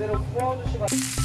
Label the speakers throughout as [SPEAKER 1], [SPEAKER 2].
[SPEAKER 1] 그대로 부어주시면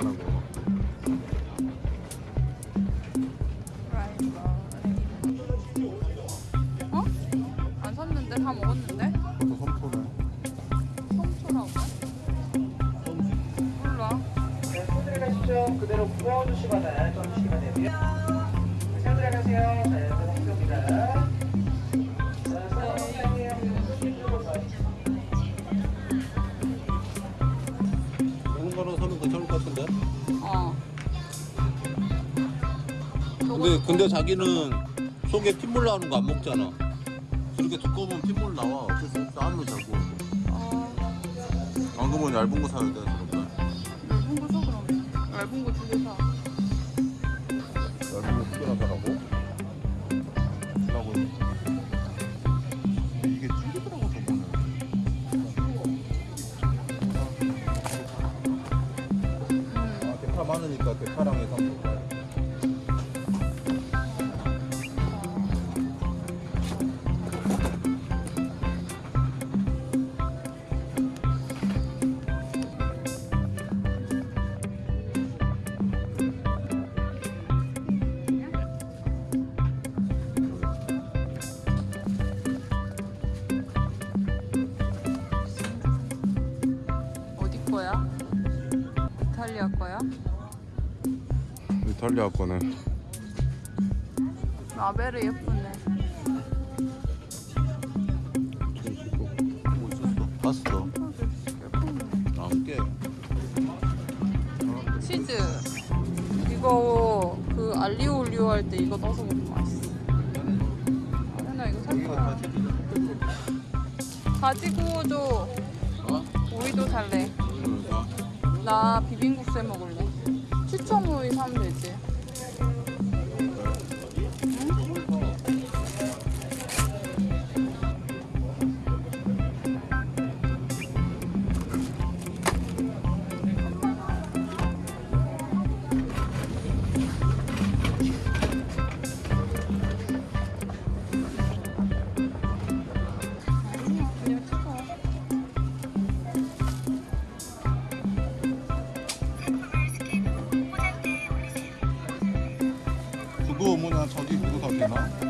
[SPEAKER 2] 그
[SPEAKER 3] 근데 자기는 속에 핏물 나오는 거 안 먹잖아. 저렇게 두꺼우면 핏물 나와. 어쩔 수 없어 아무리 잘 구워도
[SPEAKER 2] 어,
[SPEAKER 3] 안 그러면 얇은 거 사야 돼 저런 거
[SPEAKER 2] 얇은 거 사, 그럼. 얇은 거 두 개 사.
[SPEAKER 3] 얇은 거 두 개나 사라고? 라고 이게 튀기더라고 저거는. 아 대파 많으니까 대파랑 해서
[SPEAKER 2] 이탈리아
[SPEAKER 3] 거네
[SPEAKER 2] 라벨이 예쁘네.
[SPEAKER 3] 봤어 안깨
[SPEAKER 2] 치즈. 이거 그 알리오 올리오 할 때 이거 넣어서 먹으면 맛있어. 아나 이거 살 거야. 가지고 줘.
[SPEAKER 3] 어?
[SPEAKER 2] 오이도 살래. 나 비빔국수 해 먹을래. 추천 오이 사면 되지.
[SPEAKER 3] 그거 뭐냐 저기 그거 다 되나?